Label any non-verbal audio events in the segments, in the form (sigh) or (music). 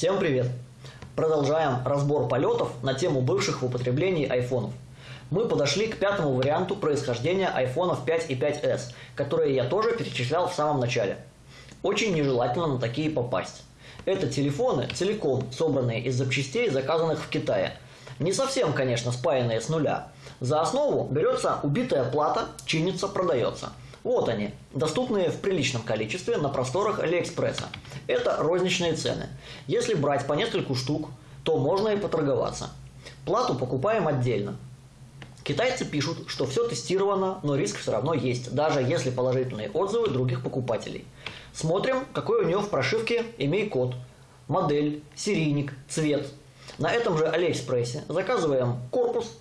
Всем привет! Продолжаем разбор полетов на тему бывших в употреблении айфонов. Мы подошли к пятому варианту происхождения айфонов 5 и 5s, которые я тоже перечислял в самом начале. Очень нежелательно на такие попасть. Это телефоны, целиком собранные из запчастей, заказанных в Китае. Не совсем, конечно, спаянные с нуля. За основу берется убитая плата, чинится, продается. Вот они, доступные в приличном количестве на просторах Алиэкспресса. Это розничные цены. Если брать по нескольку штук, то можно и поторговаться. Плату покупаем отдельно. Китайцы пишут, что все тестировано, но риск все равно есть, даже если положительные отзывы других покупателей. Смотрим, какой у него в прошивке имей код, модель, серийник, цвет. На этом же Алиэкспрессе заказываем корпус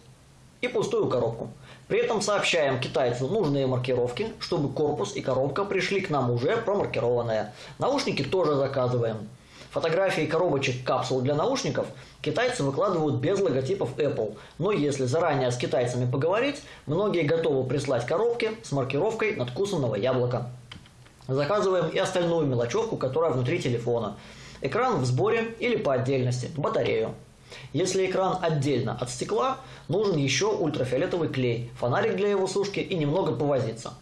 и пустую коробку. При этом сообщаем китайцу нужные маркировки, чтобы корпус и коробка пришли к нам уже промаркированные. Наушники тоже заказываем. Фотографии коробочек капсул для наушников китайцы выкладывают без логотипов Apple, но если заранее с китайцами поговорить, многие готовы прислать коробки с маркировкой надкусанного яблока. Заказываем и остальную мелочевку, которая внутри телефона. Экран в сборе или по отдельности, батарею. Если экран отдельно от стекла, нужен еще ультрафиолетовый клей, фонарик для его сушки и немного повозиться.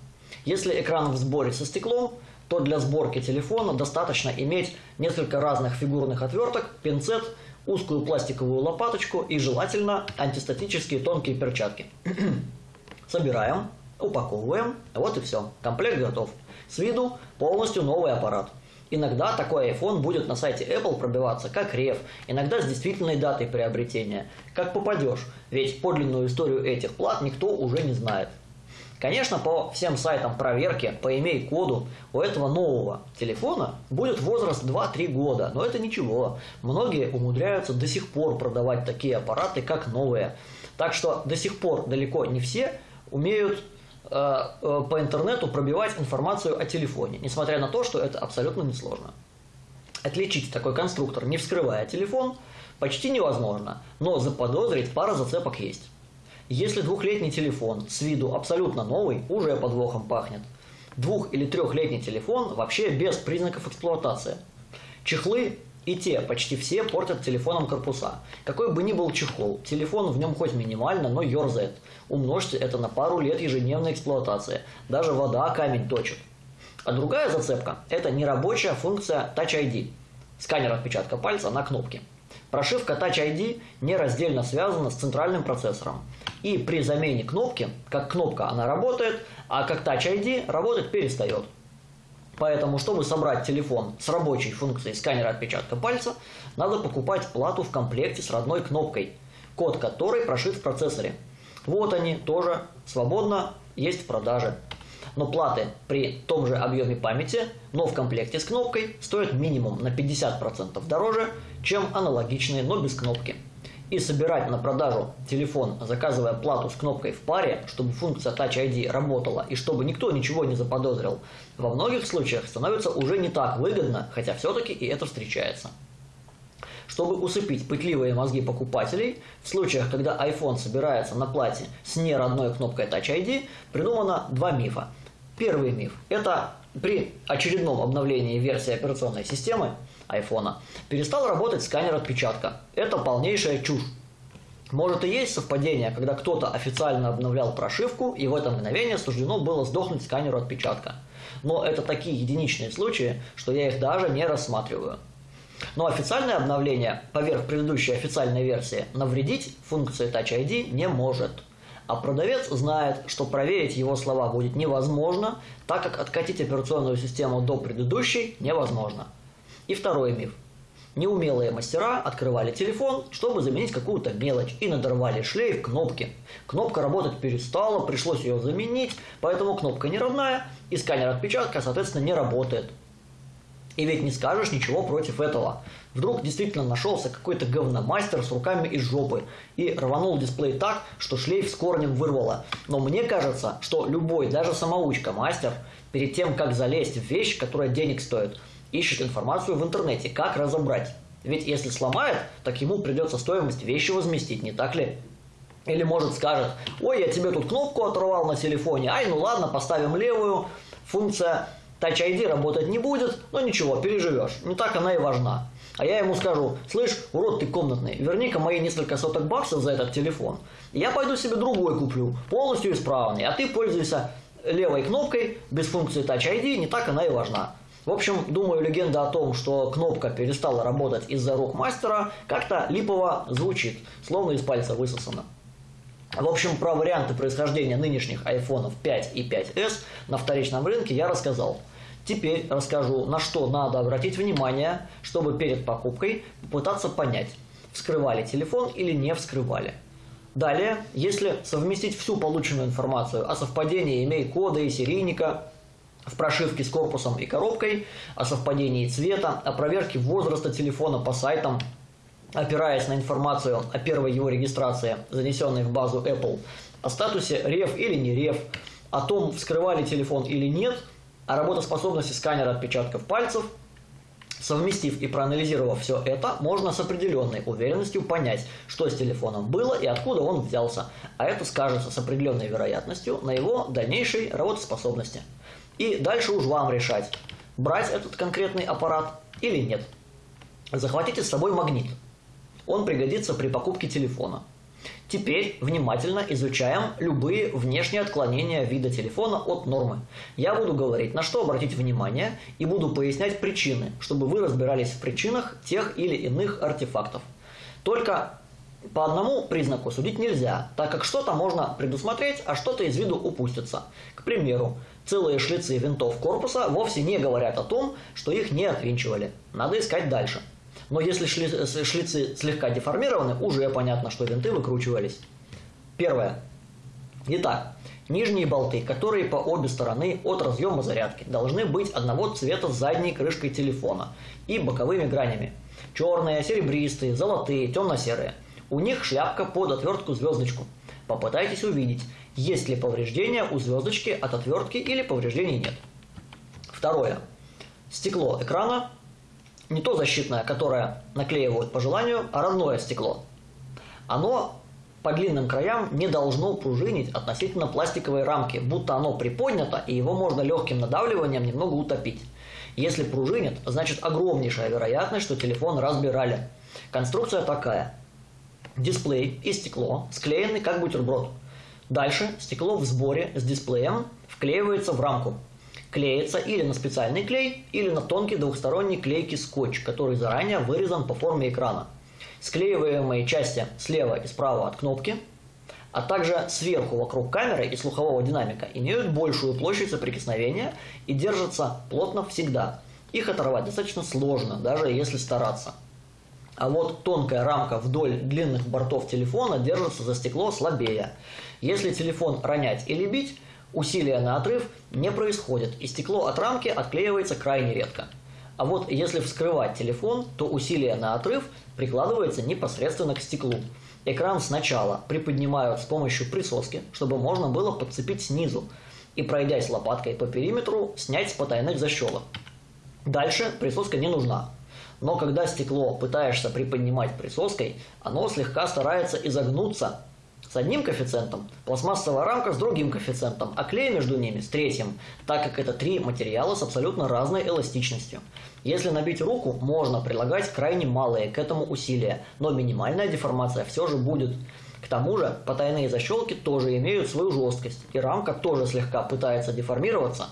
Если экран в сборе со стеклом, то для сборки телефона достаточно иметь несколько разных фигурных отверток, пинцет, узкую пластиковую лопаточку и желательно антистатические тонкие перчатки. (clears throat) Собираем, упаковываем, вот и все, комплект готов. С виду полностью новый аппарат. Иногда такой iPhone будет на сайте Apple пробиваться как реф, иногда с действительной датой приобретения. Как попадешь, ведь подлинную историю этих плат никто уже не знает. Конечно, по всем сайтам проверки, по имей-коду, у этого нового телефона будет возраст 2-3 года, но это ничего. Многие умудряются до сих пор продавать такие аппараты, как новые. Так что до сих пор далеко не все умеют по интернету пробивать информацию о телефоне, несмотря на то, что это абсолютно несложно. Отличить такой конструктор, не вскрывая телефон, почти невозможно, но заподозрить пара зацепок есть. Если двухлетний телефон с виду абсолютно новый, уже подвохом пахнет. Двух- или трехлетний телефон вообще без признаков эксплуатации. Чехлы и те почти все портят телефоном корпуса. Какой бы ни был чехол, телефон в нем хоть минимально, но ерзает. Умножьте это на пару лет ежедневной эксплуатации. Даже вода камень точит. А другая зацепка – это нерабочая функция Touch ID. Сканер отпечатка пальца на кнопке. Прошивка Touch ID нераздельно связана с центральным процессором. И при замене кнопки, как кнопка она работает, а как Touch ID работать перестает. Поэтому, чтобы собрать телефон с рабочей функцией сканера отпечатка пальца, надо покупать плату в комплекте с родной кнопкой, код которой прошит в процессоре. Вот они тоже свободно есть в продаже. Но платы при том же объеме памяти, но в комплекте с кнопкой, стоят минимум на 50% дороже, чем аналогичные, но без кнопки и собирать на продажу телефон, заказывая плату с кнопкой в паре, чтобы функция Touch ID работала и чтобы никто ничего не заподозрил, во многих случаях становится уже не так выгодно, хотя все-таки и это встречается. Чтобы усыпить пытливые мозги покупателей, в случаях, когда iPhone собирается на плате с неродной кнопкой Touch ID, придумано два мифа. Первый миф – это при очередном обновлении версии операционной системы iPhone перестал работать сканер отпечатка. Это полнейшая чушь. Может и есть совпадение, когда кто-то официально обновлял прошивку, и в это мгновение суждено было сдохнуть сканеру отпечатка. Но это такие единичные случаи, что я их даже не рассматриваю. Но официальное обновление поверх предыдущей официальной версии навредить функции Touch ID не может. А продавец знает, что проверить его слова будет невозможно, так как откатить операционную систему до предыдущей невозможно. И второй миф. Неумелые мастера открывали телефон, чтобы заменить какую-то мелочь, и надорвали шлейф кнопки. Кнопка работать перестала, пришлось ее заменить, поэтому кнопка не родная, и сканер отпечатка, соответственно, не работает. И ведь не скажешь ничего против этого. Вдруг действительно нашелся какой-то говномастер с руками из жопы и рванул дисплей так, что шлейф с корнем вырвало. Но мне кажется, что любой, даже самоучка-мастер, перед тем, как залезть в вещь, которая денег стоит, ищет информацию в интернете, как разобрать. Ведь если сломает, так ему придется стоимость вещи возместить, не так ли? Или может скажет, ой, я тебе тут кнопку оторвал на телефоне, ай, ну ладно, поставим левую, функция Touch ID работать не будет, но ничего, переживешь, не так она и важна. А я ему скажу, слышь, урод ты комнатный, верни-ка мои несколько соток баксов за этот телефон. Я пойду себе другой куплю, полностью исправный, а ты пользуйся левой кнопкой без функции Touch ID, не так она и важна. В общем, думаю, легенда о том, что кнопка перестала работать из-за рук мастера, как-то липово звучит, словно из пальца высосано. В общем, про варианты происхождения нынешних iPhone 5 и 5s на вторичном рынке я рассказал. Теперь расскажу, на что надо обратить внимание, чтобы перед покупкой попытаться понять, вскрывали телефон или не вскрывали. Далее, если совместить всю полученную информацию о совпадении имей-кода и серийника в прошивке с корпусом и коробкой, о совпадении цвета, о проверке возраста телефона по сайтам, опираясь на информацию о первой его регистрации, занесенной в базу Apple, о статусе рев или не рев, о том, вскрывали телефон или нет – о работоспособности сканера отпечатков пальцев, Совместив и проанализировав все это, можно с определенной уверенностью понять, что с телефоном было и откуда он взялся, а это скажется с определенной вероятностью на его дальнейшей работоспособности. И дальше уж вам решать, брать этот конкретный аппарат или нет. Захватите с собой магнит. Он пригодится при покупке телефона. Теперь внимательно изучаем любые внешние отклонения вида телефона от нормы. Я буду говорить, на что обратить внимание, и буду пояснять причины, чтобы вы разбирались в причинах тех или иных артефактов. Только по одному признаку судить нельзя, так как что-то можно предусмотреть, а что-то из виду упустится. К примеру, целые шлицы винтов корпуса вовсе не говорят о том, что их не отвинчивали. Надо искать дальше. Но если шлицы слегка деформированы, уже понятно, что винты выкручивались. Первое. Итак, нижние болты, которые по обе стороны от разъема зарядки, должны быть одного цвета с задней крышкой телефона и боковыми гранями. Черные, серебристые, золотые, темно-серые. У них шляпка под отвертку звездочку. Попытайтесь увидеть, есть ли повреждения у звездочки от отвертки или повреждений нет. Второе. Стекло экрана не то защитное, которое наклеивают по желанию, а родное стекло. Оно по длинным краям не должно пружинить относительно пластиковой рамки, будто оно приподнято, и его можно легким надавливанием немного утопить. Если пружинит, значит огромнейшая вероятность, что телефон разбирали. Конструкция такая. Дисплей и стекло склеены как бутерброд. Дальше стекло в сборе с дисплеем вклеивается в рамку клеится или на специальный клей, или на тонкий двухсторонний клейкий скотч, который заранее вырезан по форме экрана. Склеиваемые части слева и справа от кнопки, а также сверху вокруг камеры и слухового динамика имеют большую площадь соприкосновения и держатся плотно всегда. Их оторвать достаточно сложно, даже если стараться. А вот тонкая рамка вдоль длинных бортов телефона держится за стекло слабее. Если телефон ронять или бить, Усилия на отрыв не происходит, и стекло от рамки отклеивается крайне редко. А вот если вскрывать телефон, то усилие на отрыв прикладывается непосредственно к стеклу. Экран сначала приподнимают с помощью присоски, чтобы можно было подцепить снизу, и пройдясь лопаткой по периметру, снять с потайных защелок. Дальше присоска не нужна. Но когда стекло пытаешься приподнимать присоской, оно слегка старается изогнуться с одним коэффициентом, пластмассовая рамка с другим коэффициентом, а клей между ними с третьим, так как это три материала с абсолютно разной эластичностью. Если набить руку, можно прилагать крайне малые к этому усилия, но минимальная деформация все же будет. К тому же потайные защелки тоже имеют свою жесткость, и рамка тоже слегка пытается деформироваться.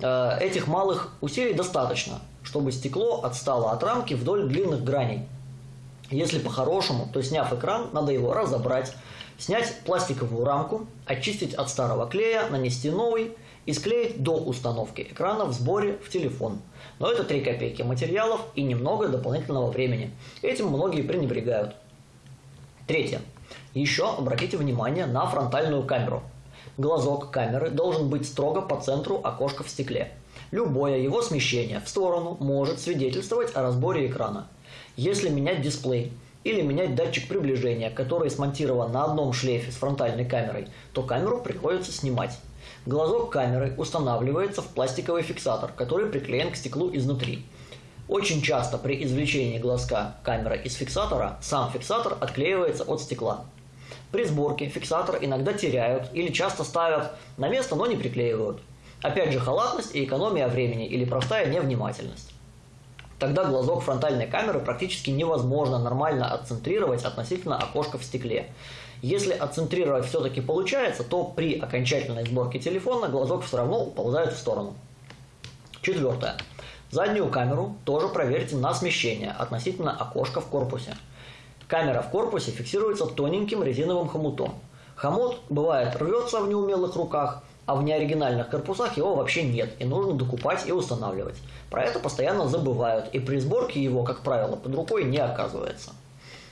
Э, этих малых усилий достаточно, чтобы стекло отстало от рамки вдоль длинных граней. Если по-хорошему, то сняв экран, надо его разобрать, Снять пластиковую рамку, очистить от старого клея, нанести новый и склеить до установки экрана в сборе в телефон. Но это 3 копейки материалов и немного дополнительного времени. Этим многие пренебрегают. Третье. Еще обратите внимание на фронтальную камеру. Глазок камеры должен быть строго по центру окошка в стекле. Любое его смещение в сторону может свидетельствовать о разборе экрана. Если менять дисплей – или менять датчик приближения, который смонтирован на одном шлейфе с фронтальной камерой, то камеру приходится снимать. Глазок камеры устанавливается в пластиковый фиксатор, который приклеен к стеклу изнутри. Очень часто при извлечении глазка камеры из фиксатора сам фиксатор отклеивается от стекла. При сборке фиксатор иногда теряют или часто ставят на место, но не приклеивают. Опять же халатность и экономия времени или простая невнимательность. Тогда глазок фронтальной камеры практически невозможно нормально отцентрировать относительно окошка в стекле. Если отцентрировать все-таки получается, то при окончательной сборке телефона глазок все равно уползает в сторону. Четвертое. Заднюю камеру тоже проверьте на смещение относительно окошка в корпусе. Камера в корпусе фиксируется тоненьким резиновым хомутом. Хомут, бывает, рвется в неумелых руках, а в неоригинальных корпусах его вообще нет, и нужно докупать и устанавливать. Про это постоянно забывают, и при сборке его, как правило, под рукой не оказывается.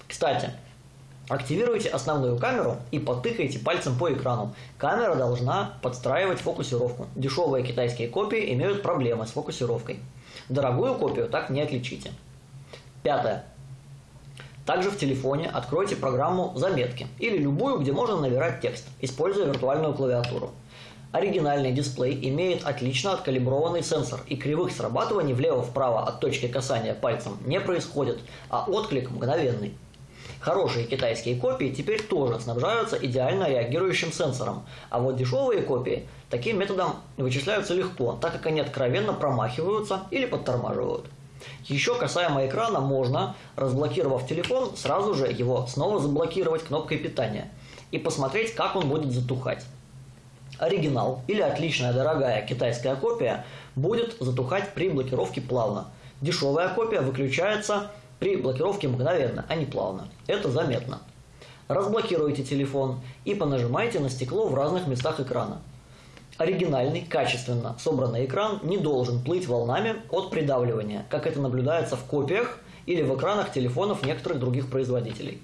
Кстати, Активируйте основную камеру и потыкайте пальцем по экрану. Камера должна подстраивать фокусировку. Дешевые китайские копии имеют проблемы с фокусировкой. Дорогую копию так не отличите. Пятое. Также в телефоне откройте программу «Заметки» или любую, где можно набирать текст, используя виртуальную клавиатуру. Оригинальный дисплей имеет отлично откалиброванный сенсор, и кривых срабатываний влево-вправо от точки касания пальцем не происходит, а отклик мгновенный. Хорошие китайские копии теперь тоже снабжаются идеально реагирующим сенсором, а вот дешевые копии таким методом вычисляются легко, так как они откровенно промахиваются или подтормаживают. Еще касаемо экрана можно, разблокировав телефон, сразу же его снова заблокировать кнопкой питания и посмотреть, как он будет затухать. Оригинал или отличная дорогая китайская копия будет затухать при блокировке плавно. Дешевая копия выключается при блокировке мгновенно, а не плавно. Это заметно. Разблокируйте телефон и понажимайте на стекло в разных местах экрана. Оригинальный, качественно собранный экран не должен плыть волнами от придавливания, как это наблюдается в копиях или в экранах телефонов некоторых других производителей.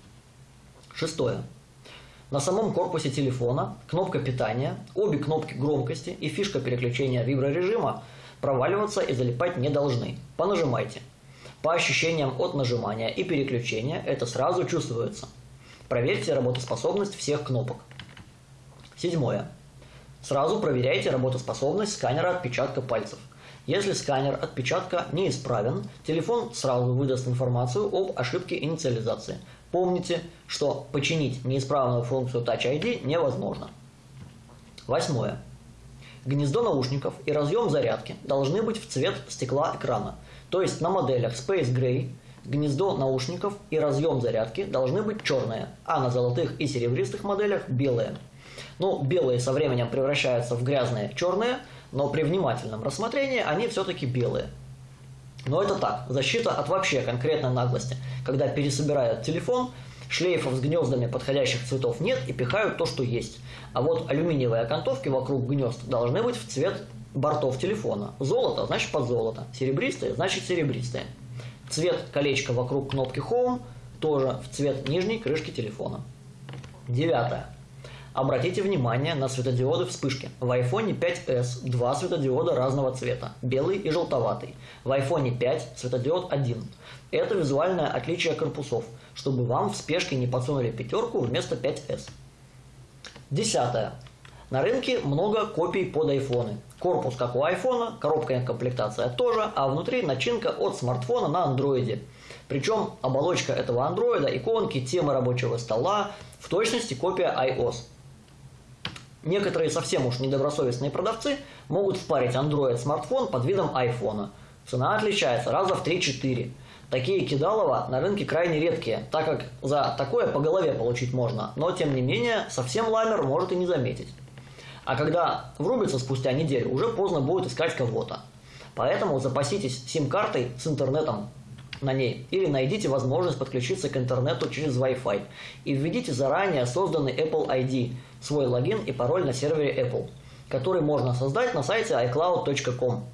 Шестое. На самом корпусе телефона кнопка питания, обе кнопки громкости и фишка переключения виброрежима проваливаться и залипать не должны. Понажимайте. По ощущениям от нажимания и переключения это сразу чувствуется. Проверьте работоспособность всех кнопок. Седьмое. Сразу проверяйте работоспособность сканера отпечатка пальцев. Если сканер отпечатка неисправен, телефон сразу выдаст информацию об ошибке инициализации. Помните, что починить неисправную функцию Touch ID невозможно. Восьмое. Гнездо наушников и разъем зарядки должны быть в цвет стекла экрана. То есть на моделях Space Gray гнездо наушников и разъем зарядки должны быть черные, а на золотых и серебристых моделях белые. Ну, белые со временем превращаются в грязные черные, но при внимательном рассмотрении они все-таки белые. Но это так, защита от вообще конкретной наглости, когда пересобирают телефон, шлейфов с гнездами подходящих цветов нет и пихают то, что есть. А вот алюминиевые окантовки вокруг гнезд должны быть в цвет бортов телефона. Золото значит под золото, серебристое значит серебристое. Цвет колечка вокруг кнопки Home тоже в цвет нижней крышки телефона. Девятое. Обратите внимание на светодиоды вспышки. В iPhone 5s два светодиода разного цвета, белый и желтоватый. В iPhone 5 светодиод один. Это визуальное отличие корпусов, чтобы вам в спешке не подсунули пятерку вместо 5s. Десятое. На рынке много копий под айфоны. Корпус как у айфона, коробка и комплектация тоже, а внутри начинка от смартфона на андроиде. Причем оболочка этого андроида, иконки, темы рабочего стола, в точности копия iOS. Некоторые совсем уж недобросовестные продавцы могут впарить Android смартфон под видом айфона. Цена отличается раза в 3-4. Такие кидалова на рынке крайне редкие, так как за такое по голове получить можно, но тем не менее совсем ламер может и не заметить. А когда врубится спустя неделю, уже поздно будет искать кого-то. Поэтому запаситесь сим-картой с интернетом на ней или найдите возможность подключиться к интернету через Wi-Fi и введите заранее созданный Apple ID, свой логин и пароль на сервере Apple, который можно создать на сайте iCloud.com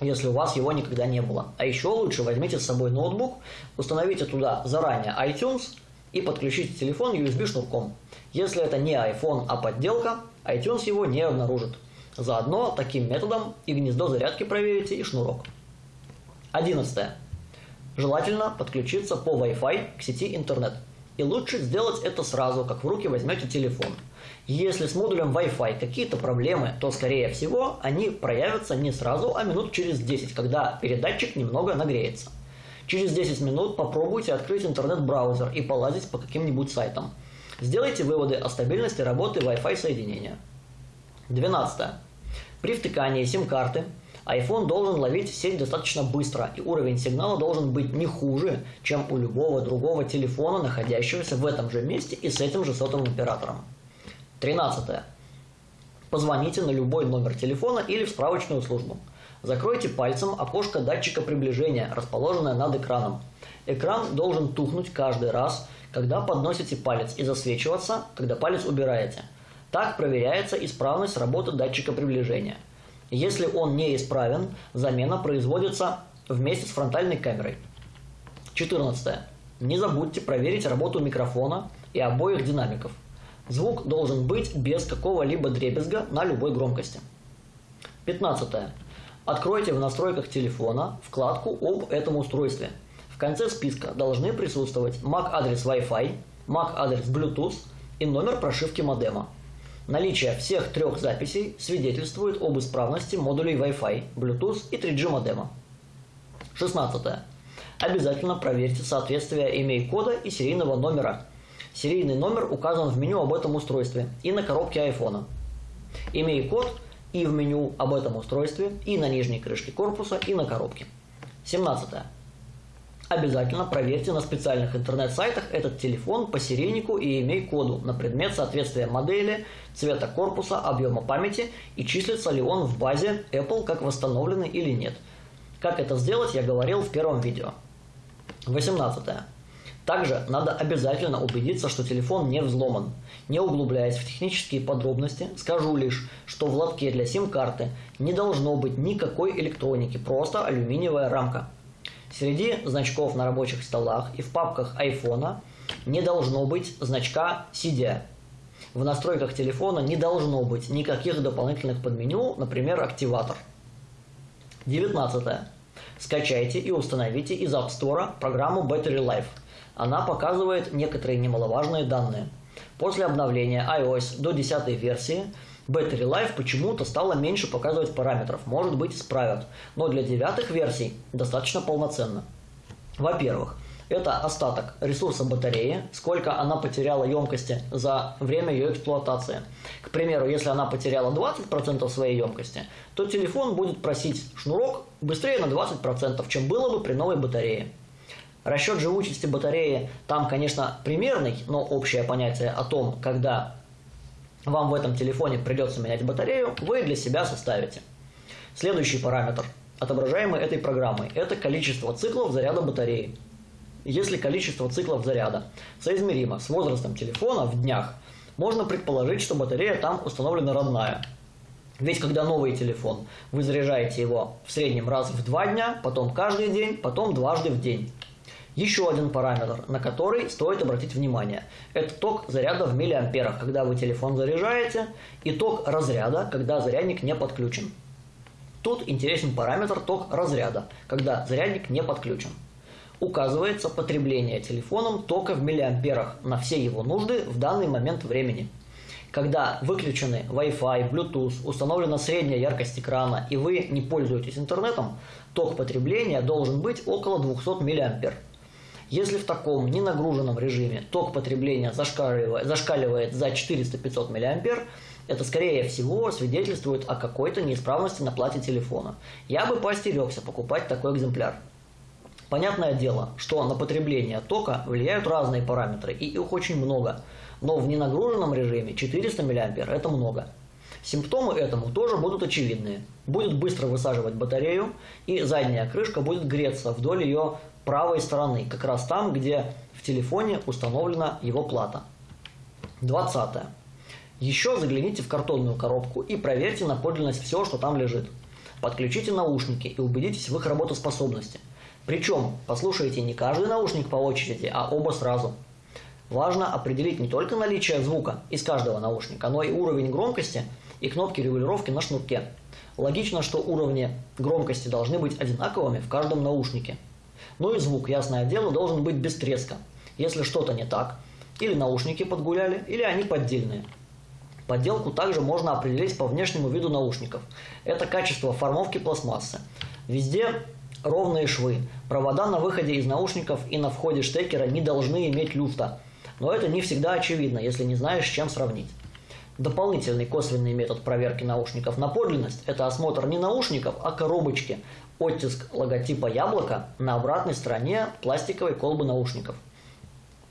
если у вас его никогда не было. А еще лучше возьмите с собой ноутбук, установите туда заранее iTunes и подключите телефон USB шнурком. Если это не iPhone, а подделка, iTunes его не обнаружит. Заодно таким методом и гнездо зарядки проверите, и шнурок. 11. Желательно подключиться по Wi-Fi к сети интернет. И лучше сделать это сразу, как в руки возьмете телефон. Если с модулем Wi-Fi какие-то проблемы, то скорее всего они проявятся не сразу, а минут через 10, когда передатчик немного нагреется. Через 10 минут попробуйте открыть интернет-браузер и полазить по каким-нибудь сайтам. Сделайте выводы о стабильности работы Wi-Fi соединения. 12. При втыкании сим-карты iPhone должен ловить сеть достаточно быстро, и уровень сигнала должен быть не хуже, чем у любого другого телефона, находящегося в этом же месте и с этим же сотовым оператором. 13. Позвоните на любой номер телефона или в справочную службу. Закройте пальцем окошко датчика приближения, расположенное над экраном. Экран должен тухнуть каждый раз, когда подносите палец и засвечиваться, когда палец убираете. Так проверяется исправность работы датчика приближения. Если он не исправен, замена производится вместе с фронтальной камерой. 14. Не забудьте проверить работу микрофона и обоих динамиков. Звук должен быть без какого-либо дребезга на любой громкости. 15. Откройте в настройках телефона вкладку об этом устройстве. В конце списка должны присутствовать MAC-адрес Wi-Fi, MAC-адрес Bluetooth и номер прошивки модема. Наличие всех трех записей свидетельствует об исправности модулей Wi-Fi, Bluetooth и 3G модема. 16. Обязательно проверьте соответствие имей-кода и серийного номера. Серийный номер указан в меню об этом устройстве и на коробке iPhone. Имей-код и в меню об этом устройстве, и на нижней крышке корпуса, и на коробке. 17. Обязательно проверьте на специальных интернет-сайтах этот телефон по серийнику и имей-коду на предмет соответствия модели, цвета корпуса, объема памяти и числится ли он в базе Apple как восстановленный или нет. Как это сделать, я говорил в первом видео. 18. Также надо обязательно убедиться, что телефон не взломан. Не углубляясь в технические подробности, скажу лишь, что в лотке для сим-карты не должно быть никакой электроники, просто алюминиевая рамка. Среди значков на рабочих столах и в папках айфона не должно быть значка CD. В настройках телефона не должно быть никаких дополнительных подменю, например, активатор. 19. Скачайте и установите из App Store программу Battery Life. Она показывает некоторые немаловажные данные. После обновления iOS до 10 версии Battery Life почему-то стало меньше показывать параметров, может быть исправят, но для девятых версий достаточно полноценно. Во-первых, это остаток ресурса батареи, сколько она потеряла емкости за время ее эксплуатации. К примеру, если она потеряла 20% своей емкости, то телефон будет просить шнурок быстрее на 20%, чем было бы при новой батарее. Расчет живучести батареи там, конечно, примерный, но общее понятие о том, когда вам в этом телефоне придется менять батарею, вы для себя составите. Следующий параметр, отображаемый этой программой, это количество циклов заряда батареи. Если количество циклов заряда соизмеримо с возрастом телефона в днях, можно предположить, что батарея там установлена родная. Ведь когда новый телефон, вы заряжаете его в среднем раз в два дня, потом каждый день, потом дважды в день. Еще один параметр, на который стоит обратить внимание. Это ток заряда в миллиамперах, когда вы телефон заряжаете, и ток разряда, когда зарядник не подключен. Тут интересен параметр ток разряда, когда зарядник не подключен. Указывается потребление телефоном тока в миллиамперах на все его нужды в данный момент времени. Когда выключены Wi-Fi, Bluetooth, установлена средняя яркость экрана и вы не пользуетесь интернетом, ток потребления должен быть около 200 мА. Если в таком ненагруженном режиме ток потребления зашкаливает, за 400-500 мА, это скорее всего свидетельствует о какой-то неисправности на плате телефона. Я бы поостерегся покупать такой экземпляр. Понятное дело, что на потребление тока влияют разные параметры, и их очень много. Но в ненагруженном режиме 400 мА это много. Симптомы этому тоже будут очевидные. Будет быстро высаживать батарею, и задняя крышка будет греться вдоль ее правой стороны, как раз там, где в телефоне установлена его плата. 20. Еще загляните в картонную коробку и проверьте на подлинность все, что там лежит. Подключите наушники и убедитесь в их работоспособности. Причем послушайте не каждый наушник по очереди, а оба сразу. Важно определить не только наличие звука из каждого наушника, но и уровень громкости и кнопки регулировки на шнурке. Логично, что уровни громкости должны быть одинаковыми в каждом наушнике. Ну и звук, ясное дело, должен быть без треска. Если что-то не так, или наушники подгуляли, или они поддельные. Подделку также можно определить по внешнему виду наушников. Это качество формовки пластмассы. Везде ровные швы. Провода на выходе из наушников и на входе штекера не должны иметь люфта. Но это не всегда очевидно, если не знаешь, с чем сравнить. Дополнительный косвенный метод проверки наушников на подлинность – это осмотр не наушников, а коробочки, оттиск логотипа яблока на обратной стороне пластиковой колбы наушников.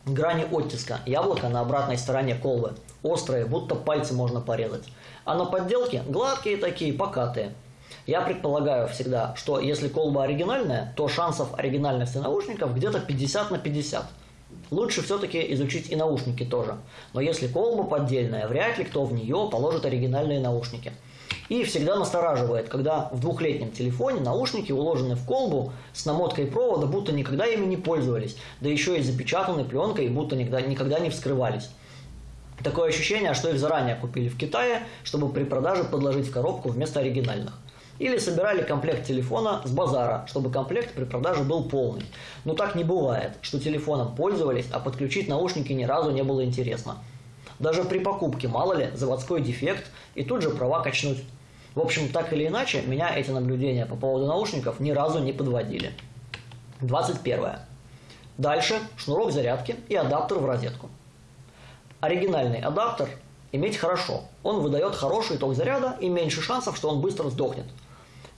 Грани оттиска яблока на обратной стороне колбы острые, будто пальцы можно порезать, а на подделке гладкие такие, покатые. Я предполагаю всегда, что если колба оригинальная, то шансов оригинальности наушников где-то 50 на 50 – Лучше все-таки изучить и наушники тоже. Но если колба поддельная, вряд ли кто в нее положит оригинальные наушники. И всегда настораживает, когда в двухлетнем телефоне наушники уложены в колбу с намоткой провода, будто никогда ими не пользовались, да еще и запечатаны пленкой, будто никогда, никогда не вскрывались. Такое ощущение, что их заранее купили в Китае, чтобы при продаже подложить в коробку вместо оригинальных. Или собирали комплект телефона с базара, чтобы комплект при продаже был полный. Но так не бывает, что телефоном пользовались, а подключить наушники ни разу не было интересно. Даже при покупке, мало ли, заводской дефект, и тут же права качнуть. В общем, так или иначе, меня эти наблюдения по поводу наушников ни разу не подводили. 21. Дальше шнурок зарядки и адаптер в розетку. Оригинальный адаптер иметь хорошо. Он выдает хороший ток заряда и меньше шансов, что он быстро сдохнет.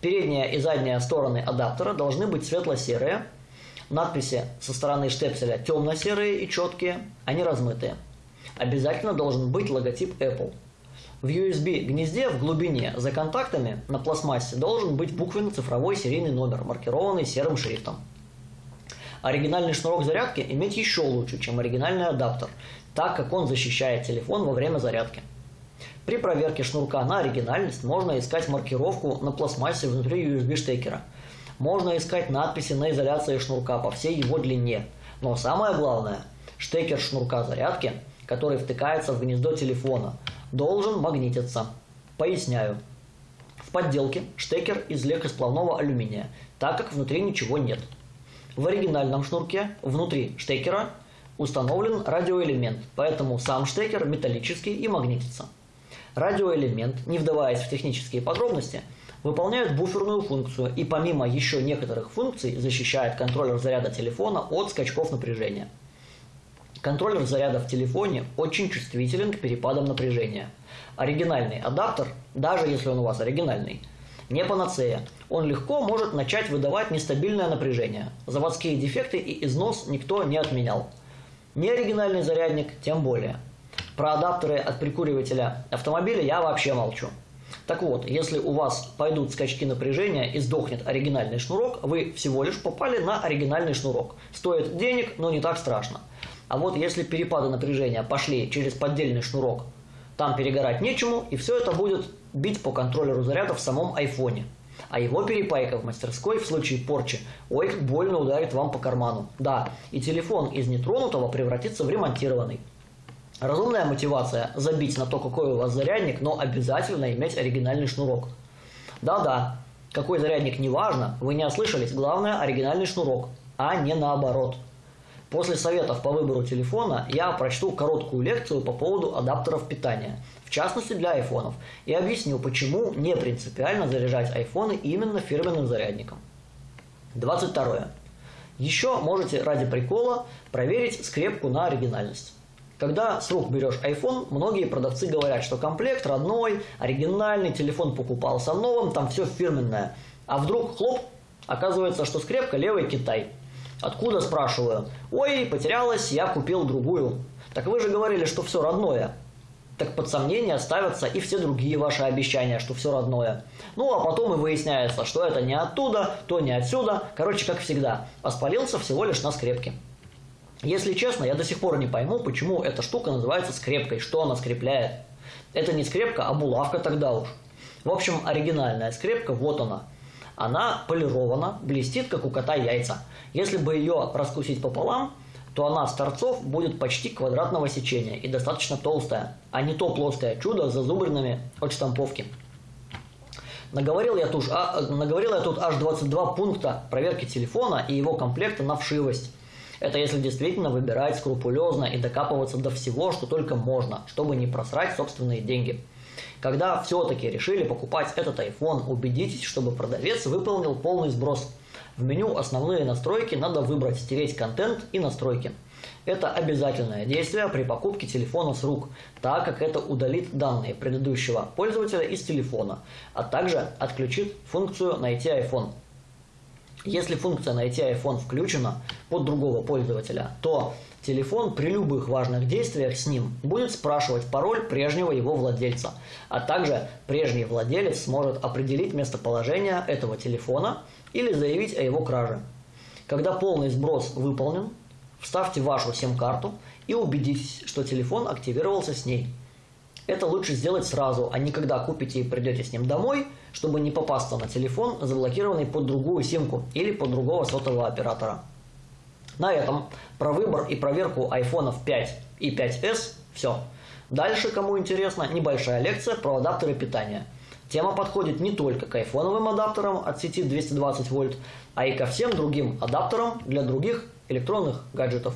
Передняя и задняя стороны адаптера должны быть светло-серые. Надписи со стороны штепселя темно-серые и четкие, не размытые. Обязательно должен быть логотип Apple. В USB гнезде в глубине за контактами на пластмассе должен быть буквенно-цифровой серийный номер, маркированный серым шрифтом. Оригинальный шнурок зарядки иметь еще лучше, чем оригинальный адаптер, так как он защищает телефон во время зарядки. При проверке шнурка на оригинальность можно искать маркировку на пластмассе внутри USB-штекера. Можно искать надписи на изоляции шнурка по всей его длине. Но самое главное, штекер шнурка зарядки, который втыкается в гнездо телефона, должен магнититься. Поясняю. В подделке штекер из легкосплавного алюминия, так как внутри ничего нет. В оригинальном шнурке внутри штекера установлен радиоэлемент, поэтому сам штекер металлический и магнитится. Радиоэлемент, не вдаваясь в технические подробности, выполняет буферную функцию и помимо еще некоторых функций защищает контроллер заряда телефона от скачков напряжения. Контроллер заряда в телефоне очень чувствителен к перепадам напряжения. Оригинальный адаптер, даже если он у вас оригинальный, не панацея. Он легко может начать выдавать нестабильное напряжение. Заводские дефекты и износ никто не отменял. Неоригинальный зарядник тем более – про адаптеры от прикуривателя автомобиля я вообще молчу. Так вот, если у вас пойдут скачки напряжения и сдохнет оригинальный шнурок, вы всего лишь попали на оригинальный шнурок. Стоит денег, но не так страшно. А вот если перепады напряжения пошли через поддельный шнурок, там перегорать нечему, и все это будет бить по контроллеру заряда в самом айфоне. А его перепайка в мастерской в случае порчи, ой, больно ударит вам по карману. Да, и телефон из нетронутого превратится в ремонтированный. Разумная мотивация – забить на то, какой у вас зарядник, но обязательно иметь оригинальный шнурок. Да-да, какой зарядник не важно, вы не ослышались, главное – оригинальный шнурок, а не наоборот. После советов по выбору телефона я прочту короткую лекцию по поводу адаптеров питания, в частности для айфонов, и объясню, почему не принципиально заряжать айфоны именно фирменным зарядником. 22. Еще можете ради прикола проверить скрепку на оригинальность. Когда с рук берешь iPhone, многие продавцы говорят, что комплект родной, оригинальный, телефон покупался новым, там все фирменное. А вдруг, хлоп, оказывается, что скрепка левый Китай. Откуда, спрашиваю? Ой, потерялась, я купил другую. Так вы же говорили, что все родное. Так под сомнение ставятся и все другие ваши обещания, что все родное. Ну, а потом и выясняется, что это не оттуда, то не отсюда. Короче, как всегда, воспалился всего лишь на скрепке. Если честно, я до сих пор не пойму, почему эта штука называется скрепкой, что она скрепляет. Это не скрепка, а булавка тогда уж. В общем, оригинальная скрепка, вот она. Она полирована, блестит, как у кота яйца. Если бы ее раскусить пополам, то она с торцов будет почти квадратного сечения и достаточно толстая, а не то плоское чудо с зазубринами от штамповки. Наговорил я, тут, а, наговорил я тут аж 22 пункта проверки телефона и его комплекта на вшивость. Это если действительно выбирать скрупулезно и докапываться до всего, что только можно, чтобы не просрать собственные деньги. Когда все-таки решили покупать этот iPhone, убедитесь, чтобы продавец выполнил полный сброс. В меню «Основные настройки» надо выбрать «Стереть контент» и «Настройки». Это обязательное действие при покупке телефона с рук, так как это удалит данные предыдущего пользователя из телефона, а также отключит функцию «Найти iPhone». Если функция «Найти iPhone» включена под другого пользователя, то телефон при любых важных действиях с ним будет спрашивать пароль прежнего его владельца, а также прежний владелец сможет определить местоположение этого телефона или заявить о его краже. Когда полный сброс выполнен, Вставьте вашу сим-карту и убедитесь, что телефон активировался с ней. Это лучше сделать сразу, а не когда купите и придете с ним домой, чтобы не попасться на телефон, заблокированный под другую симку или под другого сотового оператора. На этом про выбор и проверку айфонов 5 и 5s все. Дальше, кому интересно, небольшая лекция про адаптеры питания. Тема подходит не только к айфоновым адаптерам от сети 220 вольт, а и ко всем другим адаптерам для других электронных гаджетов.